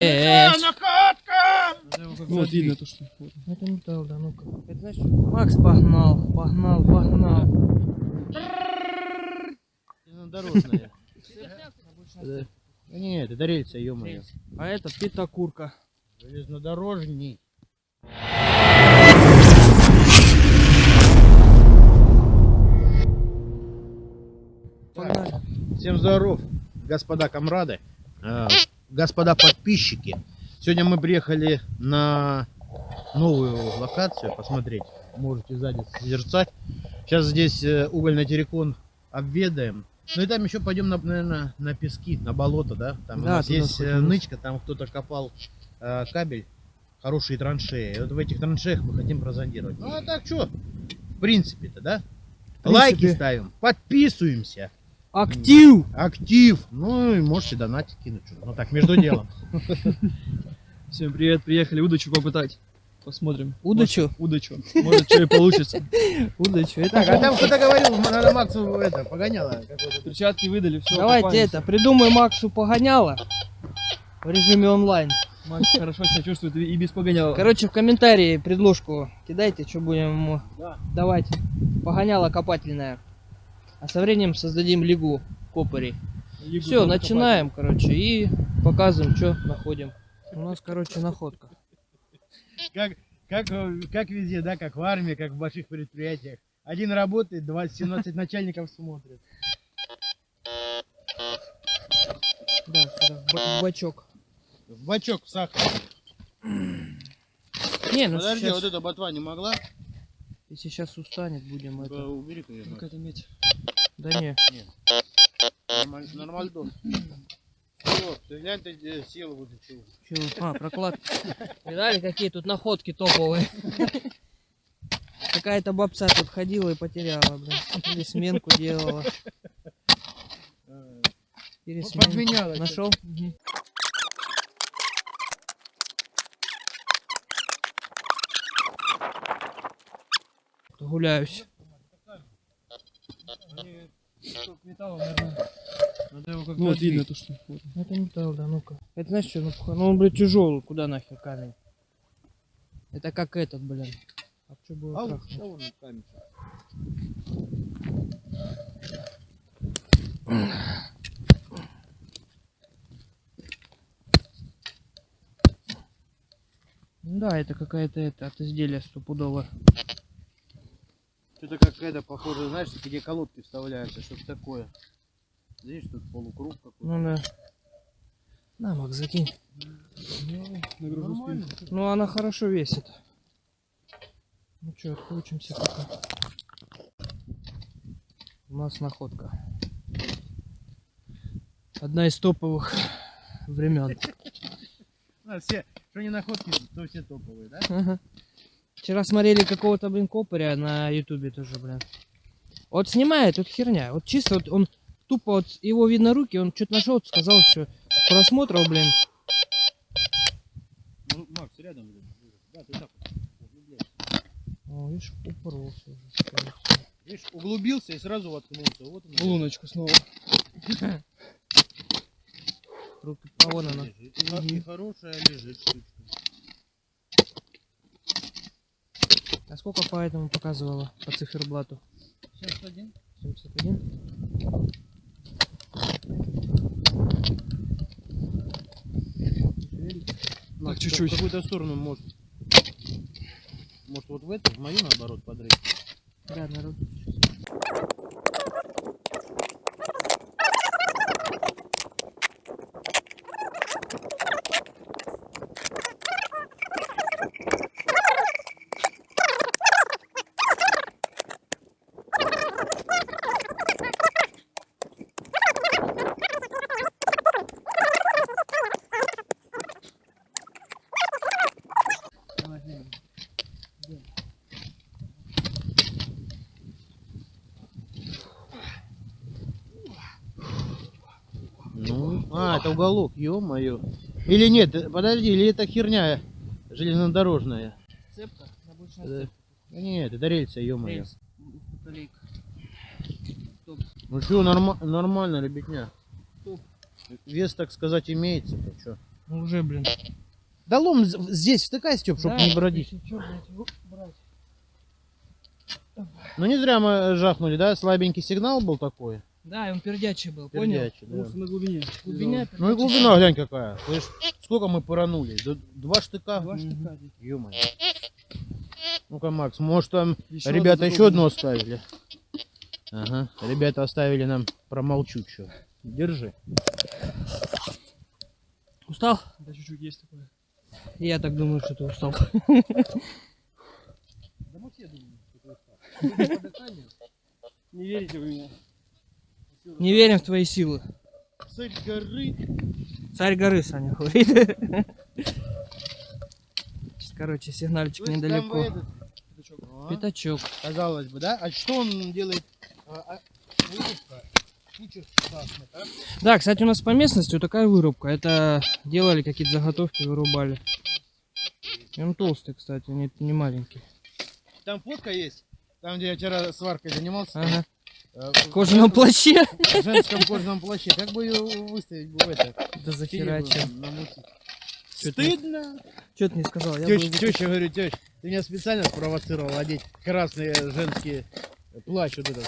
Накатка! Вот видно то, что. вот. Это металл, да, ну-ка. Это что? Макс погнал, погнал, погнал. Железнодорожная. Нет, это рельса, ё-моё. А это питокурка. Железнодорожний. Погнали. Всем здоров, господа комрады, э, господа подписчики. Сегодня мы приехали на новую локацию посмотреть. Можете сзади созерцать. Сейчас здесь э, угольный террикон обведаем. Ну и там еще пойдем, на, наверное, на пески, на болото, да? Там у Да, нас туда есть э, сходим. нычка, там кто-то копал э, кабель, хорошие траншеи. И вот в этих траншеях мы хотим прозондировать. Ну а так что, в принципе-то, да? В Лайки принципе. ставим, подписываемся. Актив! Актив. Ну и можете донатить кинуть. что-то. Ну так, между делом. Всем привет, приехали удочу попытать. Посмотрим. Удочу? Может, удочу. Может, что и получится. Удачу. Это Так, а там кто-то говорил, надо Максу это, погоняло. Перчатки выдали, все. Давайте это, придумай Максу погоняло в режиме онлайн. Макс хорошо себя чувствует и и без погоняла. Короче, в комментарии предложку кидайте, что будем ему Да. давать. Погоняло копательное. А со временем создадим лигу копарей. Лигу Все, начинаем, короче, и показываем, что находим. У нас, короче, находка. Как, как, как везде, да, как в армии, как в больших предприятиях. Один работает, 20, 17 начальников смотрят. Да, сюда, в ба- в бачок. В бачок, в сахар. Не, ну Подожди, сейчас, вот эта ботва не могла? если сейчас устанет, будем Э, это. Убери, конечно. Какая-то медь. Да не. Нормаль- Нормальдон. Все, ты глянь, ты э, силу вытащил. Чё? А, прокладки. Видали, какие тут находки топовые? Какая-то бабца тут ходила и потеряла, блин. Или сменку делала. Пересменку. подменяла. Нашел? Гуляюсь. Они кусок металла, наверное. Надо его как-то Ну, вот видно то, что. Это металл, да, ну-ка. Это знаешь что, ну, ну он, блядь, тяжелый, куда нахер камень? Это как этот, блин. А что было А вот, что вон камень? Да, это какая-то это от изделия стопудово. Это похоже, знаешь, где колодки вставляются, что-то такое. Видишь, тут полукруг какой-то. Ну да. На, Макс, закинь. Ну. Ну она хорошо весит. Ну что, откручимся пока. У нас находка. Одна из топовых времен. Все, что не находки, то все топовые, да? Вчера смотрели какого-то, блин, копаря на ютубе тоже, блин. Вот снимает, тут херня. Вот чисто вот он тупо вот его видно руки, он что-то нашел, сказал, что просмотров, блин. Ну, Макс, рядом. блин. Да, ты так. вот. О, видишь, упоролся уже. Видишь, углубился и сразу воткнулся. Вот он. Луночку снова. Руки, а вон она. И И хорошая лежит штучка. А сколько по этому показывала по циферблату? 71. 71? Макс, Так, чуть-чуть. В какую-то сторону может. Может вот в эту, в мою наоборот подрыть. Да, народ. Ну, а, это уголок, ё-моё. Или нет, э, подожди, или это херня железнодорожная? Цепка? Обычная Да. цепка. Да нет, это рельса, ё-моё. Рельс. Ну что, норма- нормально, ребятня. Топ. Вес, так сказать, имеется. то чё. Ну, Уже, блин. Да лом здесь втыкай, Степ, чтобы Да, не бродить. чё, блядь. Ну не зря мы жахнули, да? Слабенький сигнал был такой. Да, и он пердячий был, понял? Пердячий, да. Потому что на глубине. Глубиня Ну и глубина, глянь какая. Слышь, сколько мы поранули? Два штыка? Два штука. Ё-моё. Ну-ка, Макс, может там Еще ребята еще одну оставили? Ага, ребята оставили нам промолчу что. Держи. Устал? Да чуть-чуть есть такое. Я так думаю, что ты устал. Да мы все думаем, что ты устал. Не верите в меня? Не верим в твои силы. Цель горы. Царь горы, Саня говорит. Короче, сигнальчик Слышь, недалеко. этот, Пятачок. а, Пятачок. Казалось бы, да? А что он делает? А, а, вырубка. Куча красных, а? Да, кстати, у нас по местности вот такая вырубка. Это делали какие-то заготовки, вырубали. И он толстый, кстати, не, не маленький. Там фотка есть. Там, где я вчера сваркой занимался. Ага. Э, В кожаном плаще. В женском кожаном плаще. Как бы ее выставить бы в это? Да захера перья чем. бы намутить? Чё ты- Стыдно. Что ты не сказал? Теща, бы- теща, говорю, теща, ты меня специально спровоцировал одеть красный женский плащ вот этот.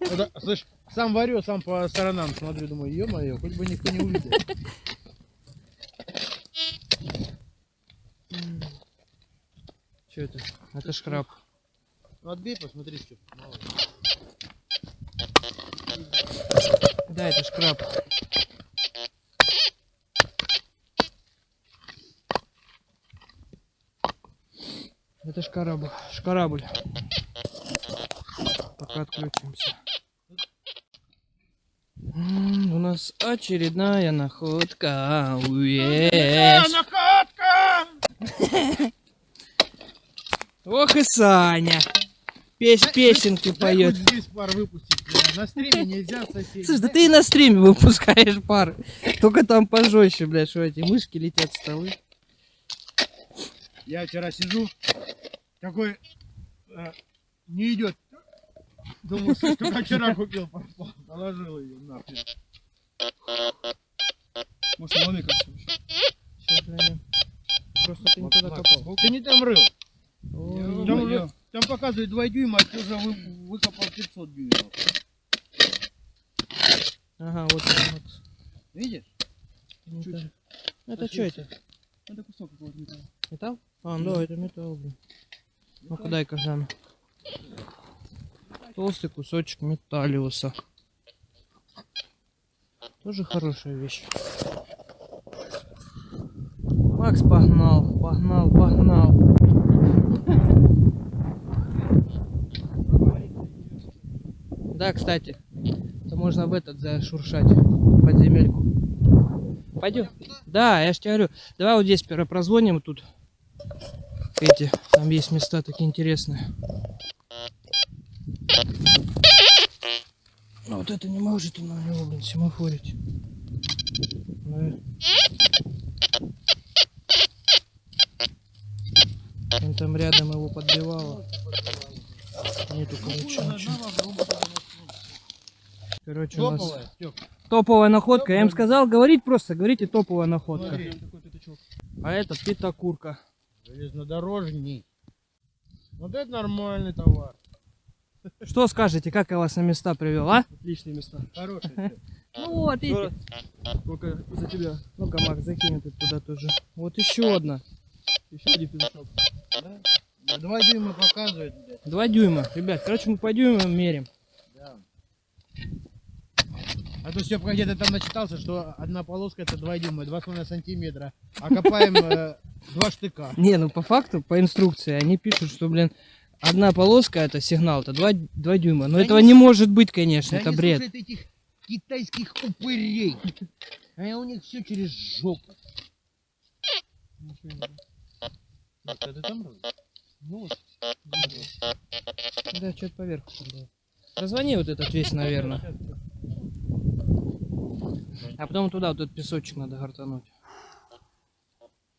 Это, слышь, сам варю, сам по сторонам смотрю, думаю, ё-моё, хоть бы никто не увидел. Что это? Это шкраб. Ну отбей, посмотри, что. Да, это шкраб. Это шкарабль. Шкарабль. Пока отключимся. М, У нас очередная находка. Уе. находка! Ох и Саня. Пес песенки поет. здесь пар выпустить. На стриме нельзя соседей. Слушай, да ты и на стриме выпускаешь пар. Только там пожестче, блядь, что эти мышки летят с столы. Я вчера сижу, такой э, не идет. Думаю, слышь, только вчера купил, положил ее нахрен. Может, ломи кажется вообще. Сейчас. Просто ты не туда копал. Ты не там рыл. Там, там показывает 2 дюйма, а ты уже вы, выкопал 500 дюймов. Ага, вот он, вот. Видишь? Ну, Чуть. Это, это что это? Это кусок какого-то металла. Металл? А, ну да, это металл, блин. Ну-ка дай-ка гляну. Толстый кусочек металлиуса. Тоже хорошая вещь. Макс погнал, погнал, погнал. Да, кстати, можно в этот зашуршать подземельку. Пойдем. Да, я ж тебе говорю, давай вот здесь прозвоним тут. Эти, там есть места такие интересные. А вот это не может он на него, блин, семафорить. Да. Он там рядом его подбивало. Нету, короче, ничего. Короче, у нас Топовая. Стёп, топовая находка. Я им сказал говорить просто, говорите топовая находка. Смотри. А это пятакурка. Железнодорожник. Вот это нормальный товар. Что скажете, как я вас на места привел, а? Отличные места. Хороший. Стёп. Ну вот, видите. Только за тебя. Ну-ка, Макс, закинь это туда тоже. Вот еще одна. Еще один пятачок. Да? 2 дюйма показывает, блядь. Два дюйма. Ребят, короче, мы по дюймам мерим. А то Степка где-то там начитался, что одна полоска это 2 дюйма, 2,5 сантиметра. А копаем э, два штыка. Не, ну по факту, по инструкции, они пишут, что, блин, одна полоска это сигнал, это два, два дюйма. Но Да этого не не может быть, конечно, Да это они бред. этих китайских упырей. А у них все через жопу. Не рыл? Ну. Да, что-то поверху там было. Позвони вот этот весь, наверное. А потом туда вот этот песочек надо гортануть.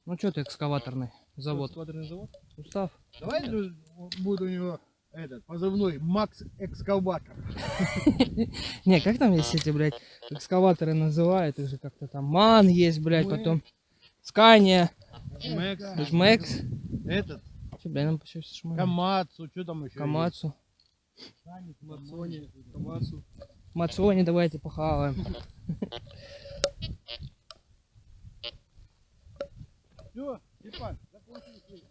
Ну что ты экскаваторный завод? Сквадренный завод. Устав? Давай будет у него этот позывной Макс Экскаватор. Не, как там есть эти, блядь, экскаваторы называют, их же как-то там ман есть, блядь, потом Скания, Жмекс. Жмекс. Этот. Че, блин, нам почти шмаль. Камацу. Что там еще? Камацу. Мацони, Камацу. Мацони, давайте похаваем. Все, Степан, закончили.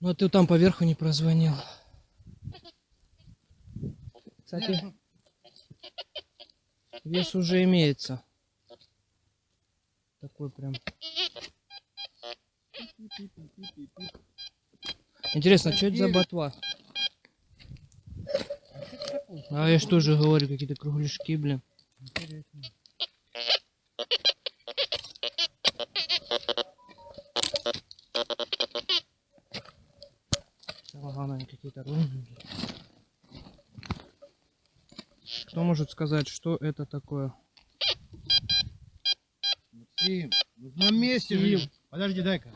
Ну а ты там поверху не прозвонил. Кстати, вес уже имеется. Такой прям. Интересно, что это за ботва? А я что же говорю, какие-то кругляшки, блин. Ага, они какие-то. Кто может сказать, что это такое? Максим, ну на месте. Максим. Подожди, дай-ка.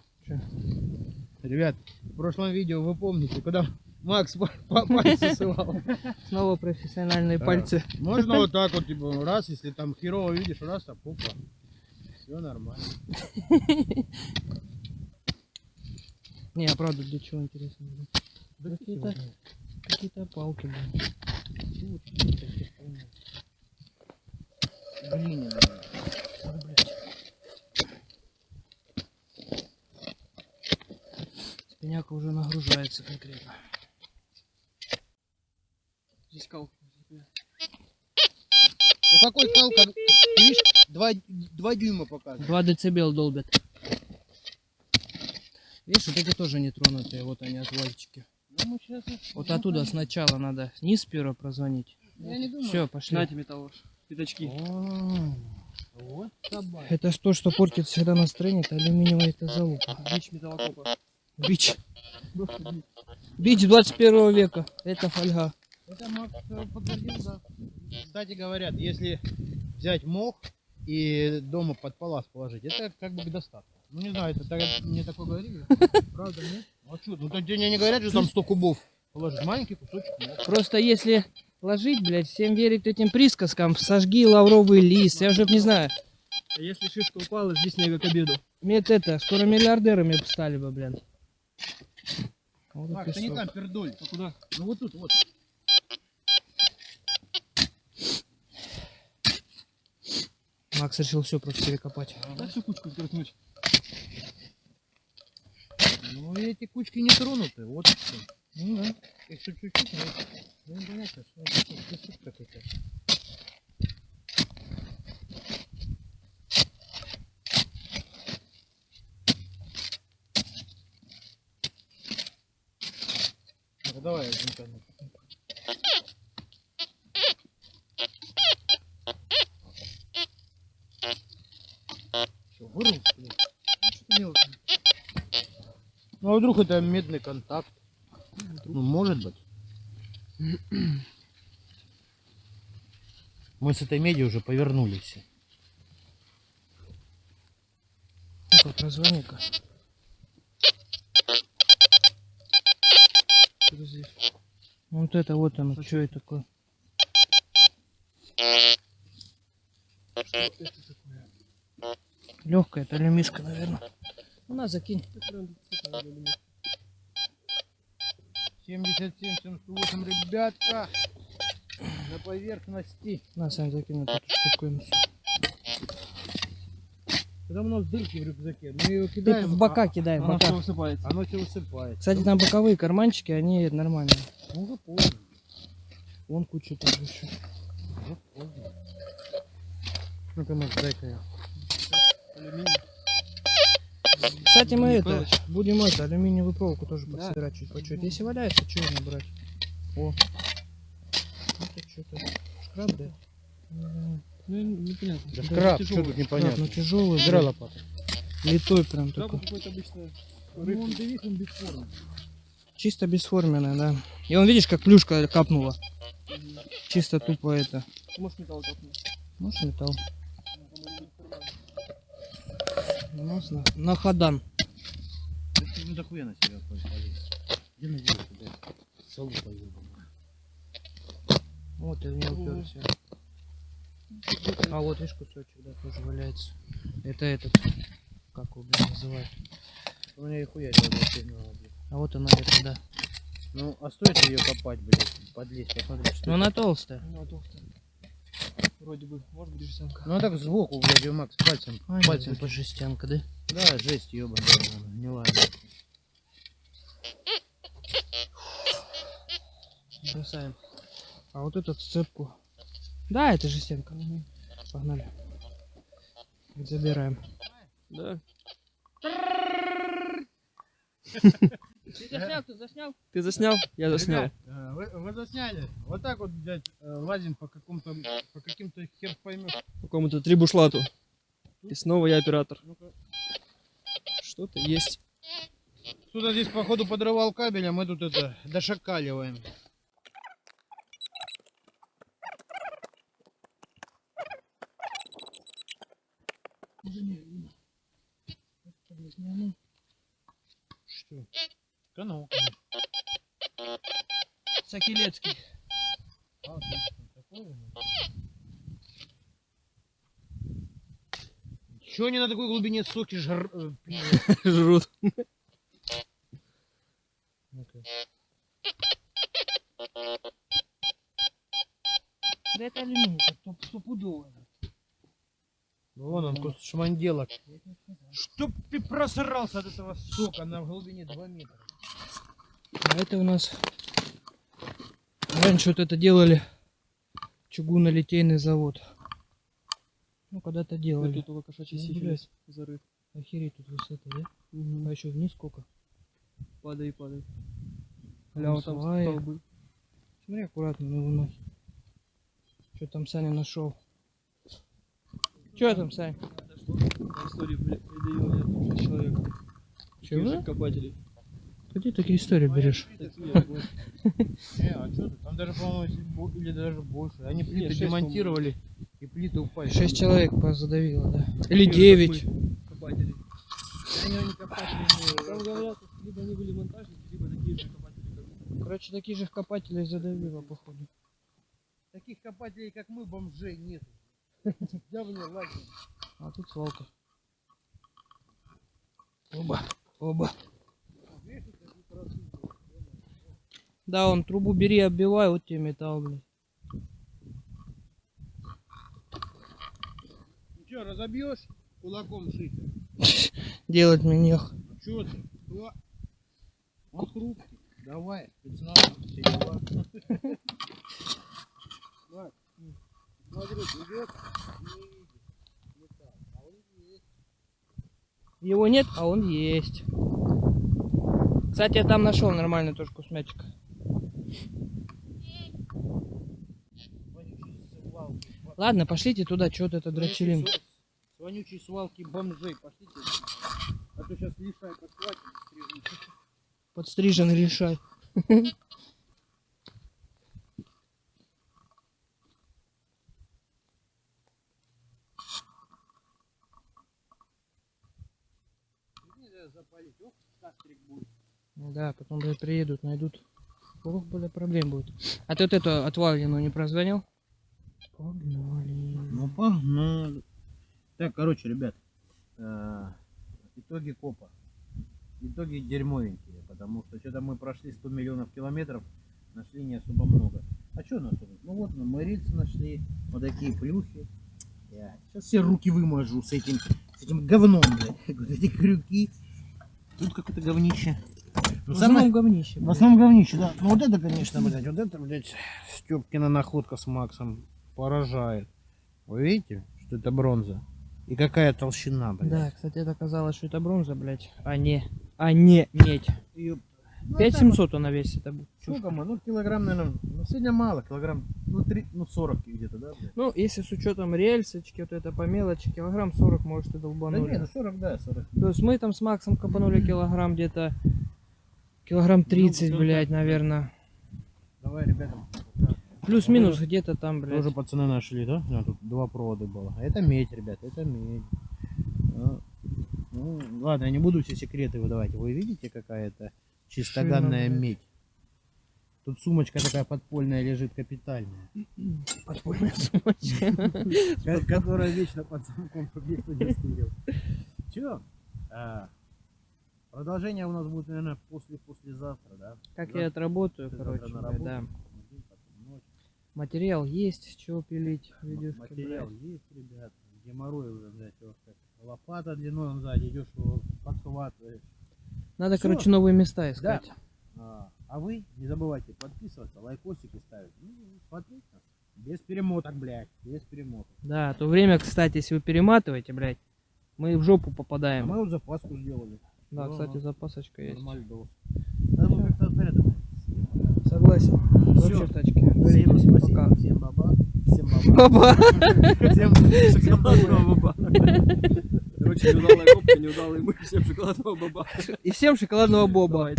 Ребят, прошлом видео вы помните, когда Макс пальцу сывал. Снова профессиональные пальцы. Можно вот так вот, типа, раз, если там херово видишь, раз, а пупа. Все нормально. Не, а правда, для чего интересно? Какие-то какие-то палки, блин. Блин, Спиняка уже нагружается конкретно. Здесь кал. Ну какой кал, как, ты видишь, два, два дюйма показывает. 2 децибел долбят. Видишь, вот эти тоже не тронутые, вот они отвальчики. Ну, сейчас... Вот оттуда сначала надо низ перо прозвонить. Я не думаю. Все, пошли. На тебе того. Пятачки. Вот собака. Это ж то, что портит всегда настроение, это алюминиевая эта залупа. Бич металлокопа. Бич. Бич 21 века. Это фольга. Это Макс подтвердил, да. Кстати, говорят, если взять мох и дома под палас положить, это как бы к достатку. Ну не знаю, это так, мне такое говорили. Правда, нет? А что, ну то тебе не говорят, что там 100 кубов положить. Маленький кусочек моха. Просто если ложить, блядь, всем верить этим присказкам, сожги лавровый лист, я уже не знаю. А если шишка упала, жди снега к обеду. Мед это, скоро миллиардерами стали бы, блин. Вот и Макс, ты не там пердоль. А куда? Ну вот тут, вот. Макс решил все просто перекопать. Да всю кучку сгрызнуть. Ну эти кучки не тронуты, вот и всё. Ну да. Тут чуть-чуть, но ну понятно, что это какой-то. Ну, давай я зонтану. Что, вырвал, что ли? Ну. Ну, а вдруг это медный контакт? Ну, может быть. Мы с этой меди уже повернулись. Ну-ка, прозвони-ка. Подожди. Вот это вот оно, что это такое? Что это такое? Легкая, это алюмишка, наверное. Ну, на, закинь. Это прям действительно алюминий. 77, 78, ребята! На поверхности. На, Сань, закинь эту штуковину. Когда у нас дырки в рюкзаке, мы ее Ты кидаем. в бока в Она все бока. высыпается. а Оно все высыпает. Кстати, там боковые карманчики, они нормальные. Ну, уже поздно. Вон куча там еще. Уже поздно. Ну-ка, Макс, дай-ка я. Алюминий. Кстати, мы это, будем это, алюминиевую проволоку тоже Да. подсобирать чуть по чуть. Если валяется, что ее набрать? О. Это что-то. Шкраб, да? Ну, непонятно. Да Да, шкраб, тяжелый. что тут шкраб, непонятно. ну тяжелый, да. лопату. Литой прям Шкраб такой. какой-то обычно Ну, он, видишь, он бесформенный. Чисто бесформенная, да. И он, видишь, как плюшка капнула. Чисто тупо это. Может металл капнуть. Может, металл. У нас на, на ходан. Да ну дохуя на себя полез. Где на дерево туда? Солу поебанную. Вот, и в него уперся. А вот, видишь, кусочек, да, тоже валяется. Это этот, как его, блин, называют. У меня и хуярила зацепила, блядь. А вот она где-то, да. Ну, а стоит ее копать, блядь, подлезть, посмотреть, что это? она толстая. Ну, толстая. Вроде бы, может быть, жестянка. Ну, а так сбоку, блядь, ее Макс пальцем, А, пальцем. это жестянка, да? Да, жесть, ебаная, гнилая. блядь. Бросаем. А вот эту сцепку. Да, это жестянка. Мгм. Погнали. Забираем. Да. Ты заснял, ты заснял? Ты заснял? Я заснял. Ребят, э, Вы, вы засняли? Вот так вот, блядь, э, лазим по какому-то, по каким-то хер поймешь. Какому-то трибушлату. И снова я оператор. Ну-ка. Что-то есть. Кто-то здесь, походу, подрывал кабель, а мы тут это, дошакаливаем. Что? А. Такое, ну. Чё они на такой глубине соки жр... э? Жрут. Да это алюминий, стоп- стопудово. Вон он, кус шманделок. Чтоб ты просрался от этого сока на глубине 2 метра. Это у нас... Раньше вот это делали чугунолитейный завод. Ну, когда-то делали. тут у кошачий Ну, сифилис зарыт. Охереть тут высота, да? Мгм. А еще вниз сколько? Падай, падай. Ля, вот там столбы. Смотри аккуратно на его ноги. Что там Саня нашел? Что там? По истории при- предъявил я 6 человек. Чего? Копателей. Где такие истории берешь? Такие. Не, а? Там даже, по-моему, или даже больше. Они плиты демонтировали, и плиты упали. Шесть человек задавило, да? Или Такие девять. Там говорят, либо они были монтажники, либо такие же копатели. Короче, таких же копателей задавило, походу. Таких копателей, как мы, бомжей нет. Давно лазим. А тут свалка. Оба. Оба. Да, он трубу бери, оббивай, вот тебе металл, блин. Ну что, разобьешь кулаком шить? Делать минех. Че ты? О, Он хрупкий. Давай, спецназ, все дела. Смотри, идет, не видит. Металл. А он есть. Его нет, а он есть. Кстати, я там нашел нормальную точку с мячика. Вонючий свалки. Ладно, пошлите туда, что то это. Вонючий с- вонючей свалки бомжей. Пошлите. А то сейчас лишай подхватит. кастрик будет. Ну Да, потом, блядь, приедут, найдут. Ох, бля, проблем будет. А ты вот эту отвалину не прозвонил? Погнали. Ну, погнали. Так, короче, ребят. э, Итоги копа. Итоги дерьмовенькие, потому что что-то мы прошли 100 миллионов километров, нашли не особо много. А что нас тут? Ну вот мы рельсы нашли, вот такие плюхи. Сейчас все руки вымажу с этим, с этим говном, блядь. Вот эти крюки. Тут какое-то говнище. Ну, В самое- основном говнище. в основном говнище, да. Ну вот это, конечно, блядь, вот это, блядь, Степкина находка с Максом поражает. Вы видите, что это бронза? И какая толщина, блядь. Да, кстати, это оказалось, что это бронза, блядь, а не, а не медь. Ёп. Ну, 5700 она весит. это будет. Сколько мы? Ну, килограмм, наверное, ну, сегодня мало, килограмм, ну, 3, ну, 40 где-то, да, блядь? Ну, если с учетом рельсочки, вот это по мелочи, килограмм 40, может, и Да долбанули. не, ну 40, да, 40. То есть мы там с Максом копанули килограмм где-то, килограмм 30, ну, блядь, да. наверное. Давай, ребята. Плюс-минус где-то там, блядь. Тоже пацаны нашли, да? А, тут два провода было. А это медь, ребят, это медь. А, ну, ладно, я не буду все секреты выдавать. Вы видите, какая это чистоганная Шина, медь? Тут сумочка такая подпольная лежит, капитальная. Подпольная сумочка. Ко- Которая вечно под замком, чтобы никто не стырил. Че? Продолжение у нас будет, наверное, после-послезавтра, да? Как Завтра- я отработаю, короче, на работу, да. день. Материал есть, чего пилить видюшки, Материал блядь. есть, ребят. Геморрой уже, блядь, вот как лопата длиной он сзади, идешь его подхватываешь. Надо, Всё. короче, новые места искать. А, а вы не забывайте подписываться, лайкосики ставить. Ну, смотреть нас. Без перемоток, блядь, без перемоток. Да, то время, кстати, если вы перематываете, блядь, мы в жопу А попадаем. мы вот запаску сделали. Да, Ага. кстати, запасочка есть. Нормальдос. Надо было как-то порядок. Согласен. Всё. в тачке. Всем спасибо, пока. всем баба, всем баба. Баба. Всем Шоколадного баба. Короче, неудалая копка, неудалый мы, всем шоколадного баба. И всем шоколадного боба.